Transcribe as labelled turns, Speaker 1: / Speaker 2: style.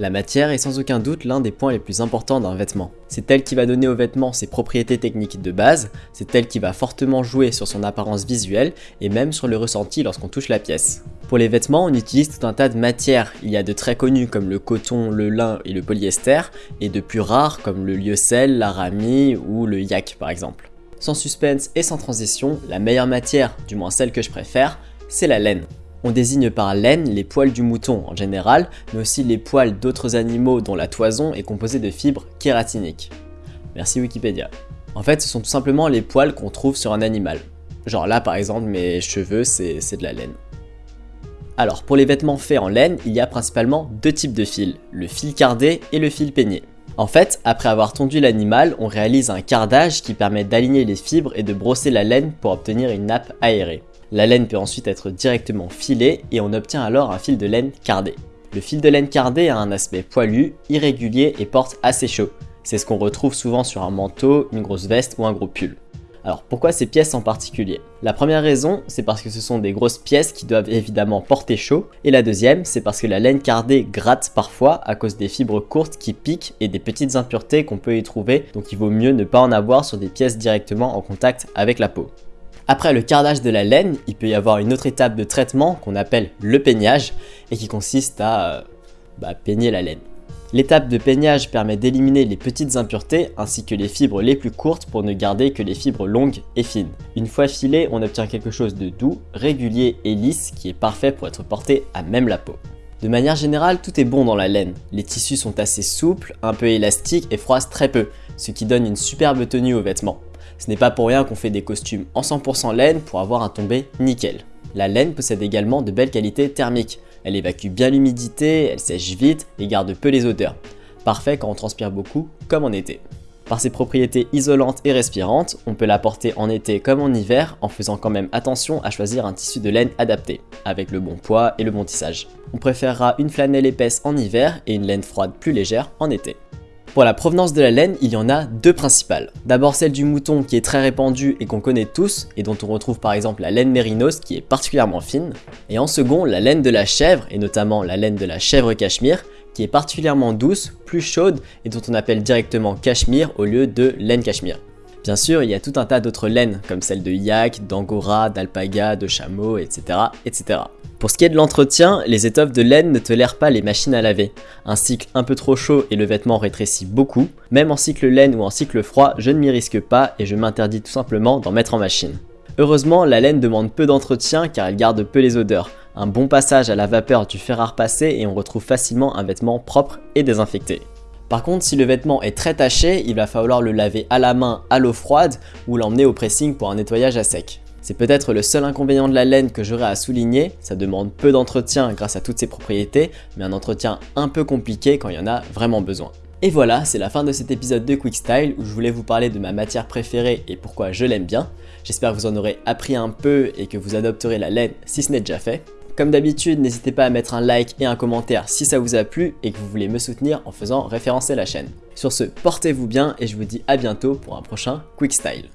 Speaker 1: La matière est sans aucun doute l'un des points les plus importants d'un vêtement. C'est elle qui va donner au vêtement ses propriétés techniques de base, c'est elle qui va fortement jouer sur son apparence visuelle et même sur le ressenti lorsqu'on touche la pièce. Pour les vêtements, on utilise tout un tas de matières. Il y a de très connus comme le coton, le lin et le polyester, et de plus rares comme le lyocell, l'aramie ou le yak par exemple. Sans suspense et sans transition, la meilleure matière, du moins celle que je préfère, c'est la laine. On désigne par laine les poils du mouton en général, mais aussi les poils d'autres animaux dont la toison est composée de fibres kératiniques. Merci Wikipédia. En fait, ce sont tout simplement les poils qu'on trouve sur un animal. Genre là par exemple, mes cheveux, c'est de la laine. Alors, pour les vêtements faits en laine, il y a principalement deux types de fils, le fil cardé et le fil peigné. En fait, après avoir tondu l'animal, on réalise un cardage qui permet d'aligner les fibres et de brosser la laine pour obtenir une nappe aérée. La laine peut ensuite être directement filée et on obtient alors un fil de laine cardé. Le fil de laine cardé a un aspect poilu, irrégulier et porte assez chaud. C'est ce qu'on retrouve souvent sur un manteau, une grosse veste ou un gros pull. Alors pourquoi ces pièces en particulier? La première raison, c'est parce que ce sont des grosses pièces qui doivent évidemment porter chaud, et la deuxième, c'est parce que la laine cardée gratte parfois à cause des fibres courtes qui piquent et des petites impuretés qu'on peut y trouver, donc il vaut mieux ne pas en avoir sur des pièces directement en contact avec la peau. Après le cardage de la laine, il peut y avoir une autre étape de traitement qu'on appelle le peignage et qui consiste à euh, bah, peigner la laine. L'étape de peignage permet d'éliminer les petites impuretés ainsi que les fibres les plus courtes pour ne garder que les fibres longues et fines. Une fois filé, on obtient quelque chose de doux, régulier et lisse qui est parfait pour être porté à même la peau. De manière générale, tout est bon dans la laine. Les tissus sont assez souples, un peu élastiques et froissent très peu, ce qui donne une superbe tenue aux vêtements. Ce n'est pas pour rien qu'on fait des costumes en 100% laine pour avoir un tombé nickel. La laine possède également de belles qualités thermiques. Elle évacue bien l'humidité, elle sèche vite et garde peu les odeurs. Parfait quand on transpire beaucoup, comme en été. Par ses propriétés isolantes et respirantes, on peut la porter en été comme en hiver en faisant quand même attention à choisir un tissu de laine adapté, avec le bon poids et le bon tissage. On préférera une flanelle épaisse en hiver et une laine froide plus légère en été. Pour la provenance de la laine, il y en a deux principales. D'abord celle du mouton qui est très répandue et qu'on connaît tous et dont on retrouve par exemple la laine mérinos qui est particulièrement fine. Et en second, la laine de la chèvre et notamment la laine de la chèvre cachemire qui est particulièrement douce, plus chaude et dont on appelle directement cachemire au lieu de laine cachemire. Bien sûr, il y a tout un tas d'autres laines comme celle de yak, d'angora, d'alpaga, de chameau, etc., etc. Pour ce qui est de l'entretien, les étoffes de laine ne tolèrent pas les machines à laver. Un cycle un peu trop chaud et le vêtement rétrécit beaucoup. Même en cycle laine ou en cycle froid, je ne m'y risque pas et je m'interdis tout simplement d'en mettre en machine. Heureusement, la laine demande peu d'entretien car elle garde peu les odeurs. Un bon passage à la vapeur du fer à repasser et on retrouve facilement un vêtement propre et désinfecté. Par contre, si le vêtement est très taché, il va falloir le laver à la main à l'eau froide ou l'emmener au pressing pour un nettoyage à sec. C'est peut-être le seul inconvénient de la laine que j'aurais à souligner, ça demande peu d'entretien grâce à toutes ses propriétés, mais un entretien un peu compliqué quand il y en a vraiment besoin. Et voilà, c'est la fin de cet épisode de Quick Style où je voulais vous parler de ma matière préférée et pourquoi je l'aime bien. J'espère que vous en aurez appris un peu et que vous adopterez la laine si ce n'est déjà fait. Comme d'habitude, n'hésitez pas à mettre un like et un commentaire si ça vous a plu et que vous voulez me soutenir en faisant référencer la chaîne. Sur ce, portez-vous bien et je vous dis à bientôt pour un prochain Quick Style.